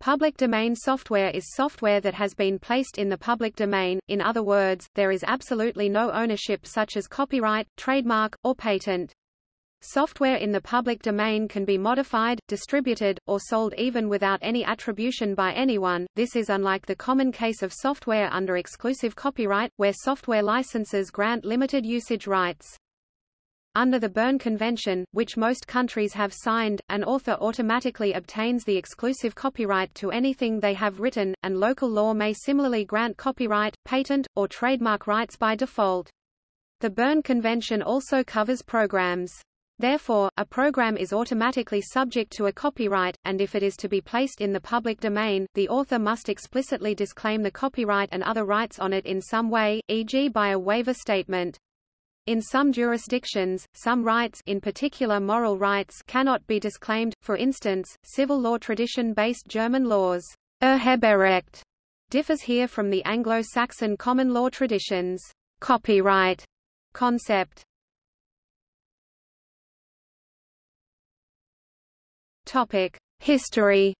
Public domain software is software that has been placed in the public domain, in other words, there is absolutely no ownership such as copyright, trademark, or patent. Software in the public domain can be modified, distributed, or sold even without any attribution by anyone. This is unlike the common case of software under exclusive copyright, where software licenses grant limited usage rights. Under the Berne Convention, which most countries have signed, an author automatically obtains the exclusive copyright to anything they have written, and local law may similarly grant copyright, patent, or trademark rights by default. The Berne Convention also covers programs. Therefore, a program is automatically subject to a copyright, and if it is to be placed in the public domain, the author must explicitly disclaim the copyright and other rights on it in some way, e.g. by a waiver statement. In some jurisdictions, some rights in particular moral rights cannot be disclaimed, for instance, civil law tradition-based German laws Urheberrecht differs here from the Anglo-Saxon common law traditions copyright concept. Topic: History.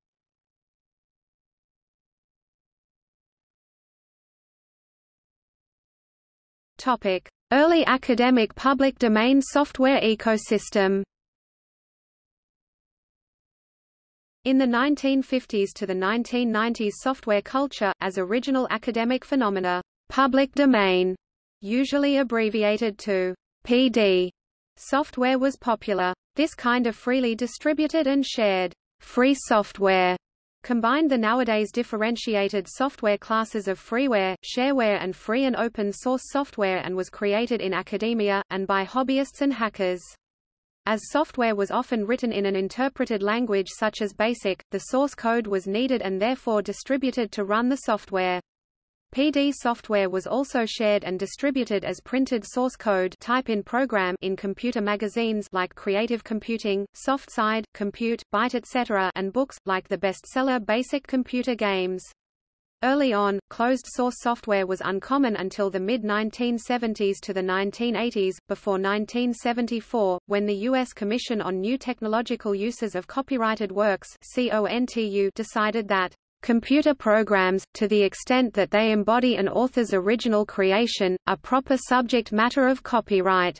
Topic: Early academic public domain software ecosystem In the 1950s to the 1990s software culture, as original academic phenomena, public domain, usually abbreviated to PD, software was popular. This kind of freely distributed and shared free software combined the nowadays differentiated software classes of freeware, shareware and free and open source software and was created in academia, and by hobbyists and hackers. As software was often written in an interpreted language such as BASIC, the source code was needed and therefore distributed to run the software. PD software was also shared and distributed as printed source code type in program in computer magazines like Creative Computing, SoftSide, Compute, Byte etc. and books, like the bestseller Basic Computer Games. Early on, closed-source software was uncommon until the mid-1970s to the 1980s, before 1974, when the U.S. Commission on New Technological Uses of Copyrighted Works decided that Computer programs, to the extent that they embody an author's original creation, are proper subject matter of copyright.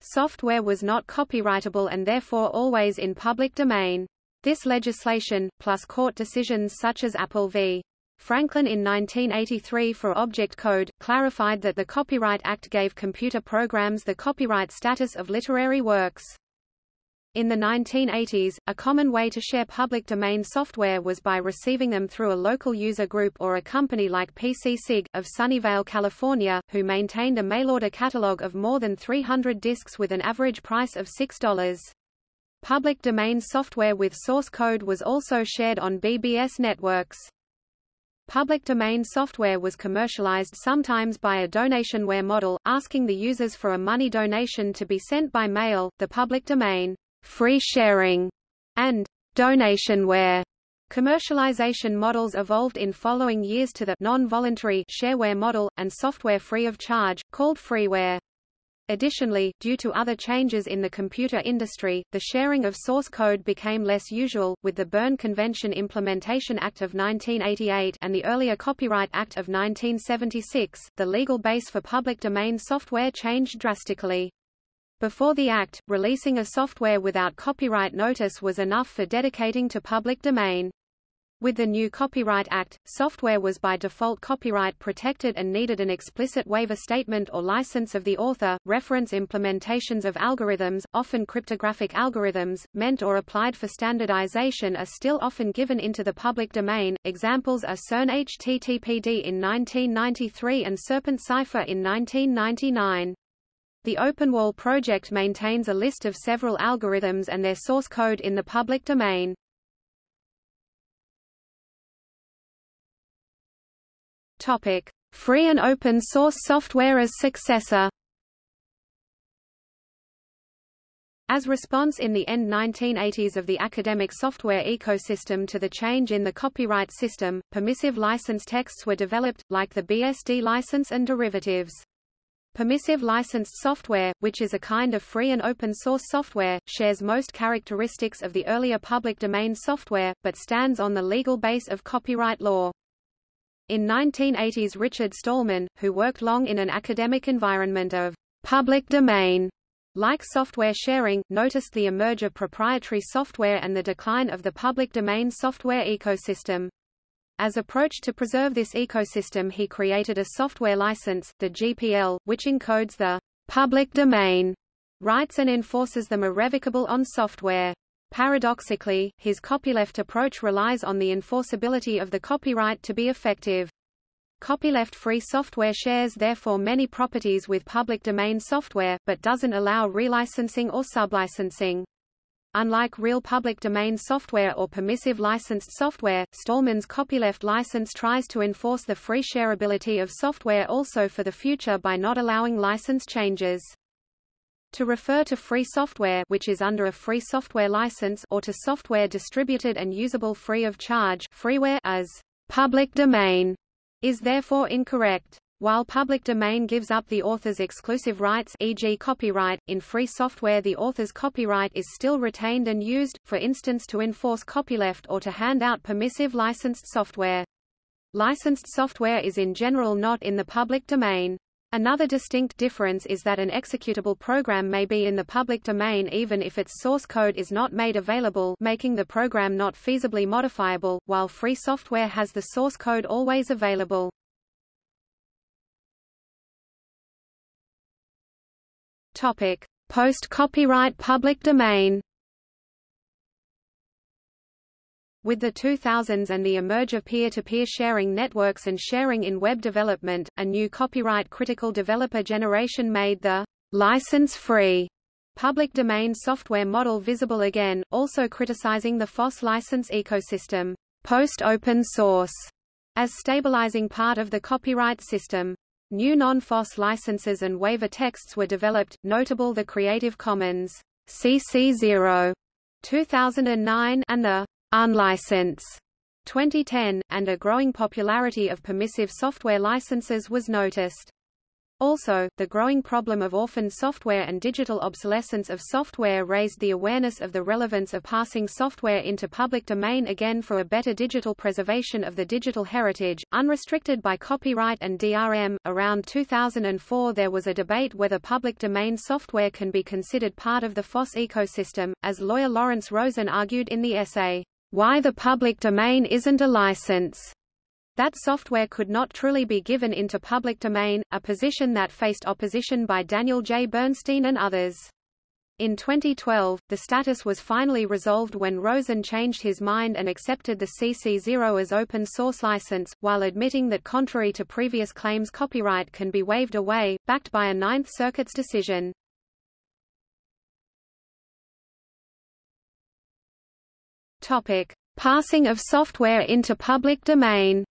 Software was not copyrightable and therefore always in public domain. This legislation, plus court decisions such as Apple v. Franklin in 1983 for Object Code, clarified that the Copyright Act gave computer programs the copyright status of literary works. In the 1980s, a common way to share public domain software was by receiving them through a local user group or a company like PCSig, of Sunnyvale, California, who maintained a mail-order catalog of more than 300 disks with an average price of $6. Public domain software with source code was also shared on BBS networks. Public domain software was commercialized sometimes by a donationware model, asking the users for a money donation to be sent by mail. The public domain free sharing, and donationware. Commercialization models evolved in following years to the non-voluntary shareware model, and software free of charge, called freeware. Additionally, due to other changes in the computer industry, the sharing of source code became less usual, with the Berne Convention Implementation Act of 1988 and the earlier Copyright Act of 1976, the legal base for public domain software changed drastically. Before the Act, releasing a software without copyright notice was enough for dedicating to public domain. With the new Copyright Act, software was by default copyright protected and needed an explicit waiver statement or license of the author. Reference implementations of algorithms, often cryptographic algorithms, meant or applied for standardization are still often given into the public domain. Examples are CERN HTTPD in 1993 and Serpent Cipher in 1999. The OpenWall project maintains a list of several algorithms and their source code in the public domain. Topic: Free and open source software as successor. As response in the end 1980s of the academic software ecosystem to the change in the copyright system, permissive license texts were developed, like the BSD license and derivatives. Permissive licensed software, which is a kind of free and open source software, shares most characteristics of the earlier public domain software, but stands on the legal base of copyright law. In 1980s Richard Stallman, who worked long in an academic environment of public domain, like software sharing, noticed the emerge of proprietary software and the decline of the public domain software ecosystem. As approach to preserve this ecosystem he created a software license, the GPL, which encodes the public domain rights and enforces them irrevocable on software. Paradoxically, his copyleft approach relies on the enforceability of the copyright to be effective. Copyleft-free software shares therefore many properties with public domain software, but doesn't allow relicensing or sublicensing. Unlike real public domain software or permissive licensed software, Stallman's copyleft license tries to enforce the free shareability of software also for the future by not allowing license changes. To refer to free software which is under a free software license or to software distributed and usable free of charge freeware as public domain is therefore incorrect. While public domain gives up the author's exclusive rights e.g. copyright, in free software the author's copyright is still retained and used, for instance to enforce copyleft or to hand out permissive licensed software. Licensed software is in general not in the public domain. Another distinct difference is that an executable program may be in the public domain even if its source code is not made available making the program not feasibly modifiable, while free software has the source code always available. Topic: Post-copyright public domain. With the 2000s and the emerge of peer-to-peer -peer sharing networks and sharing in web development, a new copyright-critical developer generation made the license-free public domain software model visible again, also criticizing the FOSS license ecosystem, post-open source, as stabilizing part of the copyright system. New non-FOSS licenses and waiver texts were developed, notable the Creative Commons CC0 2009 and the Unlicense 2010, and a growing popularity of permissive software licenses was noticed. Also, the growing problem of orphan software and digital obsolescence of software raised the awareness of the relevance of passing software into public domain again for a better digital preservation of the digital heritage, unrestricted by copyright and DRM. Around 2004 there was a debate whether public domain software can be considered part of the FOSS ecosystem, as lawyer Lawrence Rosen argued in the essay, Why the Public Domain Isn't a License that software could not truly be given into public domain, a position that faced opposition by Daniel J. Bernstein and others. In 2012, the status was finally resolved when Rosen changed his mind and accepted the CC0 as open source license, while admitting that contrary to previous claims copyright can be waived away, backed by a Ninth Circuit's decision. Topic: Passing of software into public domain.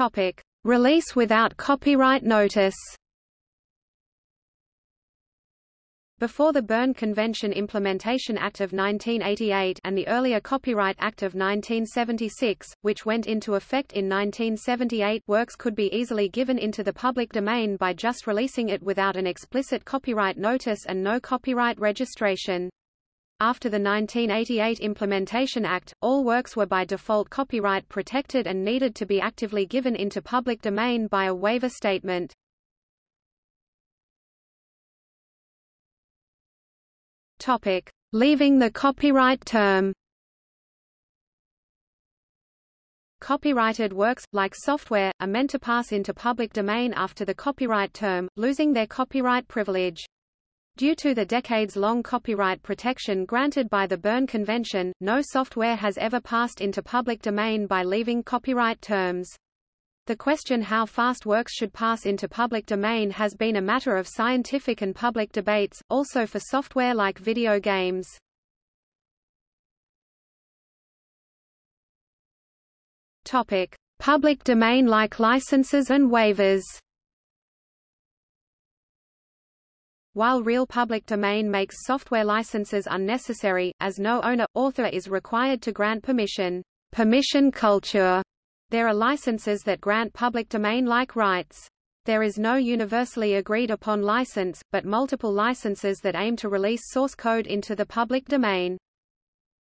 Topic: Release without copyright notice. Before the Berne Convention Implementation Act of 1988 and the earlier Copyright Act of 1976, which went into effect in 1978 works could be easily given into the public domain by just releasing it without an explicit copyright notice and no copyright registration. After the 1988 Implementation Act, all works were by default copyright protected and needed to be actively given into public domain by a waiver statement. Topic: Leaving the copyright term. Copyrighted works, like software, are meant to pass into public domain after the copyright term, losing their copyright privilege. Due to the decades-long copyright protection granted by the Berne Convention, no software has ever passed into public domain by leaving copyright terms. The question how fast works should pass into public domain has been a matter of scientific and public debates, also for software like video games. Topic: Public domain-like licenses and waivers. While real public domain makes software licenses unnecessary, as no owner, author is required to grant permission. permission culture. There are licenses that grant public domain-like rights. There is no universally agreed upon license, but multiple licenses that aim to release source code into the public domain.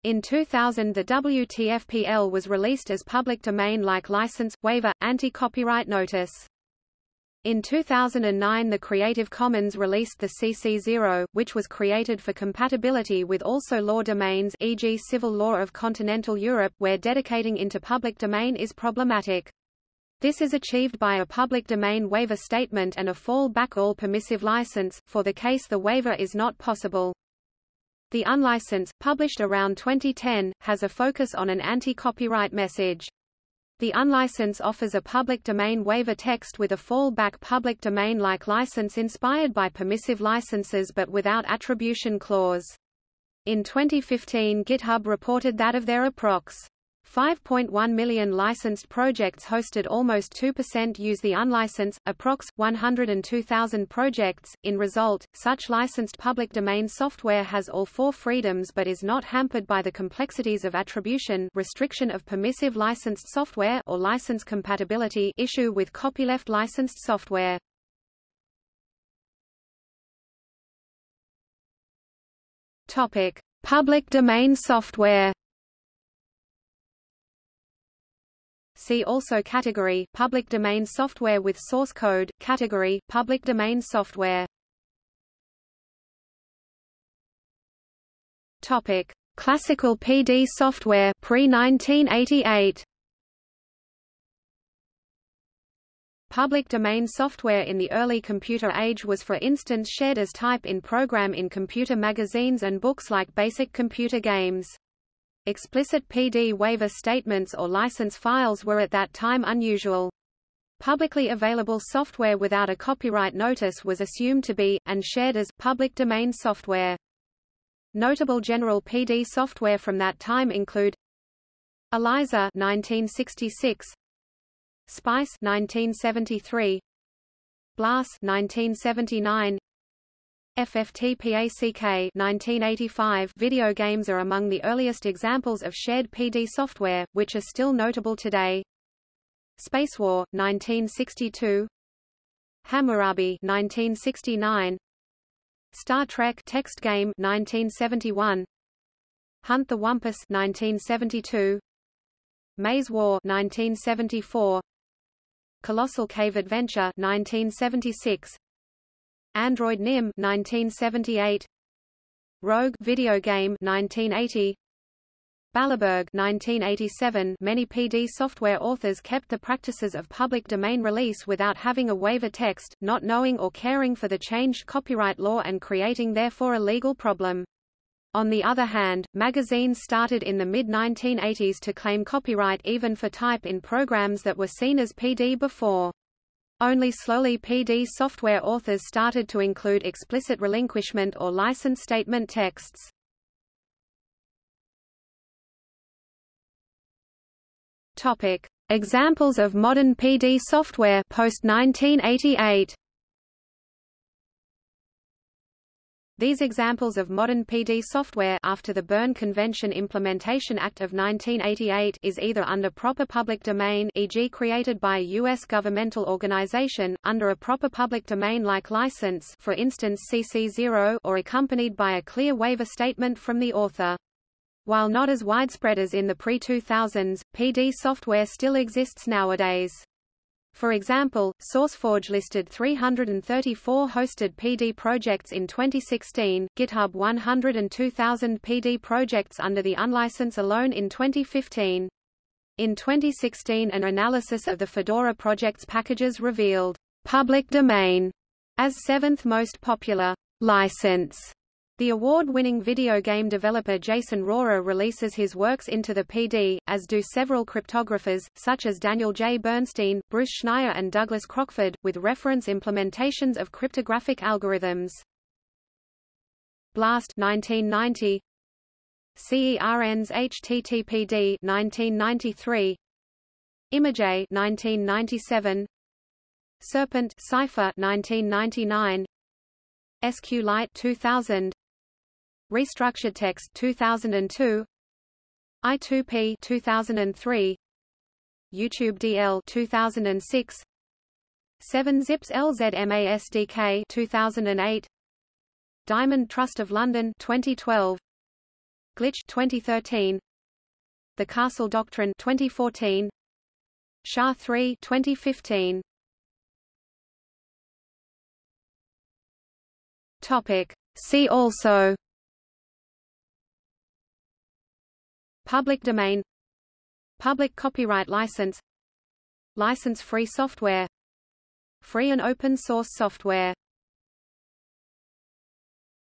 In 2000 the WTFPL was released as public domain-like license, waiver, anti-copyright notice. In 2009 the Creative Commons released the CC0, which was created for compatibility with also law domains e.g. civil law of continental Europe where dedicating into public domain is problematic. This is achieved by a public domain waiver statement and a fallback all permissive license, for the case the waiver is not possible. The unlicense, published around 2010, has a focus on an anti-copyright message. The unlicense offers a public domain waiver text with a fallback public domain-like license inspired by permissive licenses but without attribution clause. In 2015 GitHub reported that of their approx. 5.1 million licensed projects hosted almost 2% use the unlicensed, approx. 102,000 projects. In result, such licensed public domain software has all four freedoms but is not hampered by the complexities of attribution restriction of permissive licensed software or license compatibility issue with copyleft licensed software. Topic: Public domain software See also category public domain software with source code category public domain software. Topic. Classical PD software pre-1988 Public domain software in the early computer age was for instance shared as type in program in computer magazines and books like Basic Computer Games. Explicit PD waiver statements or license files were at that time unusual. Publicly available software without a copyright notice was assumed to be, and shared as, public domain software. Notable general PD software from that time include ELIZA 1966, SPICE 1973, BLAS 1979, FFTPACK 1985 video games are among the earliest examples of shared PD software, which are still notable today. Spacewar, 1962 Hamurabi 1969 Star Trek text game 1971 Hunt the Wumpus 1972 Maze War 1974 Colossal Cave Adventure 1976 Android NIM 1978 Rogue video game 1980 Ballerburg 1987 Many PD software authors kept the practices of public domain release without having a waiver text, not knowing or caring for the changed copyright law and creating therefore a legal problem. On the other hand, magazines started in the mid-1980s to claim copyright even for type in programs that were seen as PD before. Only slowly PD software authors started to include explicit relinquishment or license statement texts. Topic: Examples of modern PD software post 1988. These examples of modern PD software after the Berne Convention Implementation Act of 1988 is either under proper public domain e.g. created by a U.S. governmental organization, under a proper public domain-like license for instance CC0 or accompanied by a clear waiver statement from the author. While not as widespread as in the pre-2000s, PD software still exists nowadays. For example, SourceForge listed 334 hosted PD projects in 2016, GitHub 102,000 PD projects under the unlicense alone in 2015. In 2016 an analysis of the Fedora project's packages revealed public domain as seventh most popular license the award-winning video game developer Jason Rohrer releases his works into the PD, as do several cryptographers, such as Daniel J. Bernstein, Bruce Schneier and Douglas Crockford, with reference implementations of cryptographic algorithms. Blast 1990, CERN's HTTPD 1993, Image 1997, Serpent Cipher 1999, SQLite 2000 Restructured Text 2002 I2P 2003 YouTube DL 2006 7 Zips LZMASDK 2008 Diamond Trust of London 2012 Glitch 2013 The Castle Doctrine 2014 SHA 3 2015 Topic. See also Public domain. Public copyright license. License-free software. Free and open source software